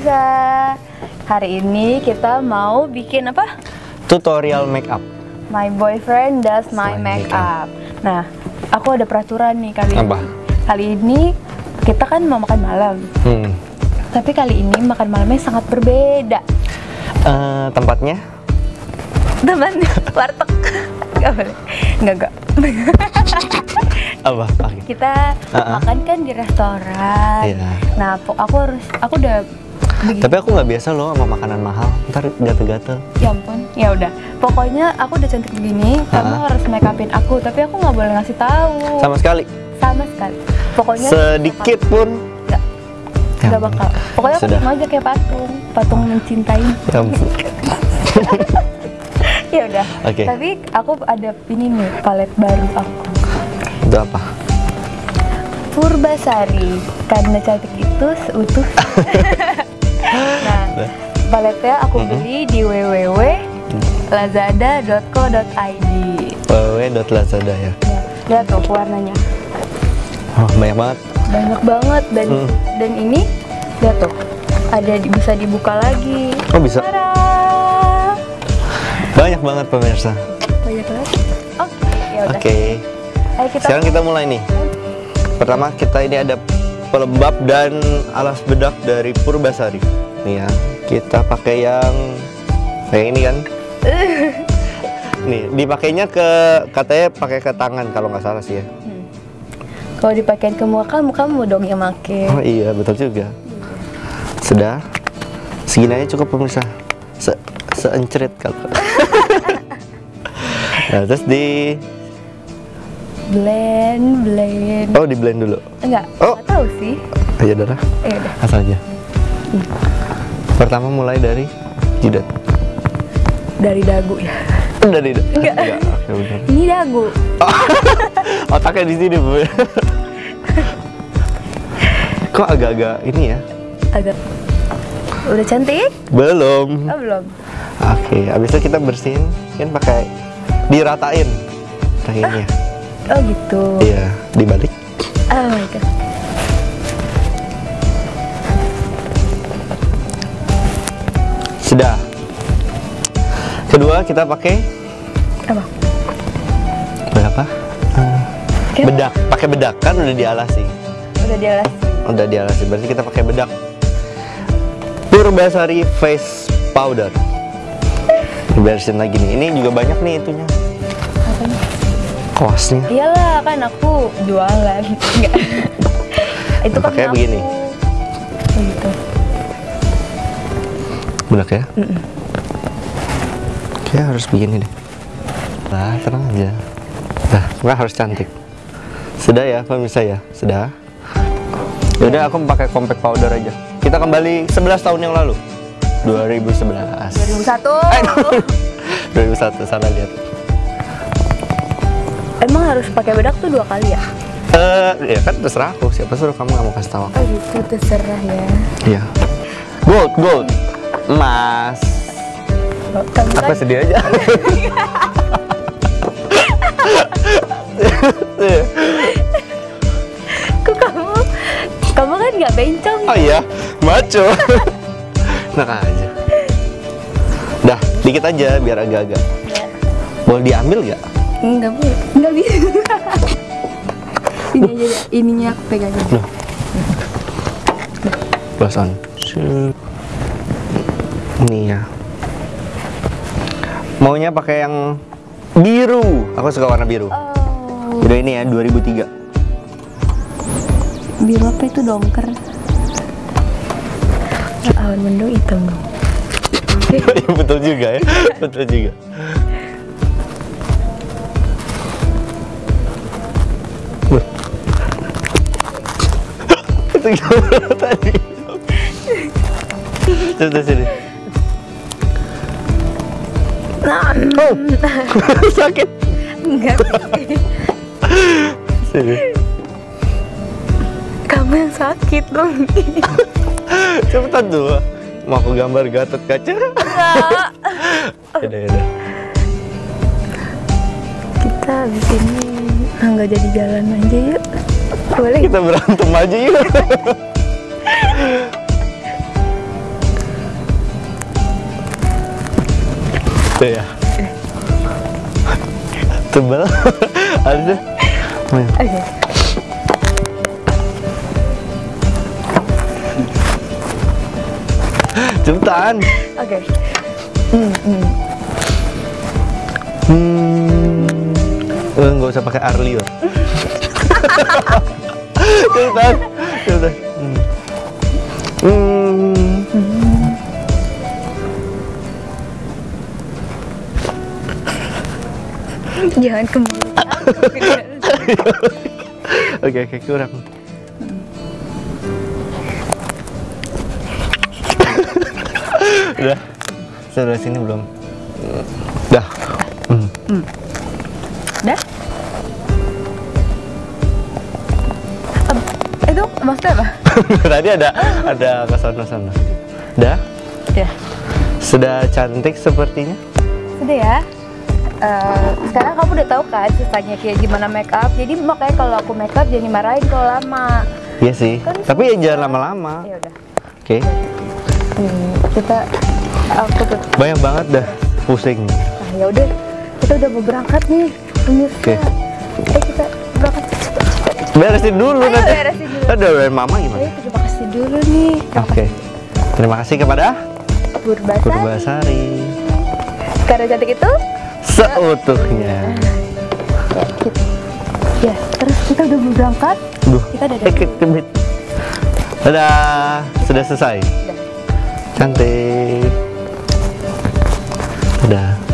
pemirsa. Hari ini kita mau bikin apa? Tutorial make up. My boyfriend does my My makeup. Nah, aku ada peraturan nih kali Apa? ini. Kali ini kita kan mau makan malam. Hmm. Tapi kali ini makan malamnya sangat berbeda. Eh, tempatnya? Teman, warteg. Gak boleh. Enggak, enggak. Apa? Kita Uh-uh. makan kan di restoran. Iya. Nah, aku harus aku udah begini. Tapi aku nggak biasa loh sama makanan mahal. Ntar gatel-gatel. Ya ampun, ya udah. Pokoknya aku udah cantik begini, kamu Ha-ha. harus make upin aku, tapi aku nggak boleh ngasih tahu. Sama sekali. Sama sekali. Pokoknya Sedikit pun. Nggak, Ya nggak bakal. Pokoknya aku Sudah. cuma aja kayak patung, patung mencintai. Ya ampun. ya udah. Oke. Tapi aku ada ini nih palet baru aku. Itu apa? Purbasari karena cantik itu seutuh. paletnya aku Mhm. beli di www.lazada.co.id. www.lazada ya. Ya, lihat tuh warnanya. Oh, banyak banget. banyak banget dan Hmm. dan ini lihat tuh ada bisa dibuka lagi Oh bisa. Tada! Banyak banget pemirsa. banyak banget oke ya udah Oke. ayo kita Sekarang kita mulai nih. Pertama kita ini ada pelembab dan alas bedak dari Purbasari. Nih ya, kita pakai yang kayak ini kan. Nih, dipakainya ke katanya pakai ke tangan kalau nggak salah sih ya. Hmm. kalau dipakein ke muka kamu kamu dong yang make Oh iya, betul juga. Sudah. Segini aja cukup pemirsa. Se seencerit kalau. nah, terus di blend blend oh di blend dulu. enggak Oh. tahu sih Ayo udah lah. eh udah asal aja. Pertama mulai dari jidat. dari dagu ya Dari Enggak. Oke, benar. ini dagu Otaknya di sini, Bu. Kok agak-agak ini ya? agak udah cantik Belum. oh belum Oke, habis itu kita bersihin kan pakai diratain kakinya. oh gitu Iya, dibalik. oh my god Sudah. Kedua kita pakai apa berapa? Kita- bedak. Pakai bedak kan udah dialasi. udah dialas Udah dialasi. Berarti kita pakai bedak. Purbasari face powder. Dibersihin lagi nih. Ini juga banyak nih itunya. Kuasnya. Iyalah kan aku jualan Enggak Itu kan aku. begini. Oh, gitu Bedak ya? Kayak harus begini deh. Nah, tenang aja. Nah, nggak harus cantik. Sudah ya, pemirsa ya? Sudah. Yaudah, aku pakai compact powder aja. Kita kembali 11 tahun yang lalu. 2011. 2001 Eh, 2001, salah lihat. Emang harus pakai bedak tuh dua kali ya? Eh, ya kan terserah aku. Siapa suruh kamu nggak mau kasih tahu aku? Oh gitu, terserah ya Iya. Gold, gold. Emas. Kamu Aku sedih aja. kok kamu Kamu kan nggak bencong Oh iya, maco. Enak aja. Dah, dikit aja biar agak-agak. ya. Boleh diambil nggak? Enggak boleh Enggak bisa Ini aja Ininya aku pegangin Loh. Shoot. Ini ya. Maunya pakai yang biru. Aku suka warna biru. Oh Udah ini ya 2003. Biru apa itu dongker Awan mendung hitam dong Betul juga ya. Betul juga. Itu tadi? Terus sini. Oh. Sakit. Enggak. Sini. Kamu yang sakit dong. Cepetan dulu. Mau aku gambar gatot kaca? Enggak. Yaudah. Kita di sini nggak jadi jalan aja yuk. Boleh? Kita berantem aja yuk. Tuh ya. Tebal. Ada. Oke. Cepetan. Oke. Hmm, hmm. Hmm. Eh, nggak usah pakai Arlio. Cepetan. Cepetan. Hmm. Hmm. Jangan ke mulut aku. Oke oke kurang. Udah. Sudah sini belum? Dah. Hmm. Dah? Em, Itu maksudnya apa? Tadi ada ada ke sana sana. Dah. Ya. Sudah cantik sepertinya. Sudah ya. Eh, sekarang kamu udah tahu kan ceritanya kayak gimana make up. Jadi makanya kalau aku make up jangan dimarahin kalau lama. Iya sih. Kan Tapi ya jangan lama-lama. Ya udah. Oke. Hmm, kita aku tuh. Banyak banget dah pusing. Nah, ya udah. Kita udah mau berangkat nih. Pemirsa. Oke. Eh kita berangkat cepet cepet. Beresin dulu Ayo, nanti. beresin dulu. Udah dari mama gimana? Ayo terima kasih dulu nih. Oke. Terima kasih kepada Purbasari. Purbasari. Karena cantik itu Seutuhnya. ya, gitu. ya terus kita udah berangkat Duh. kita udah kebit. Dadah. Sudah selesai. Udah. Cantik. Dadah.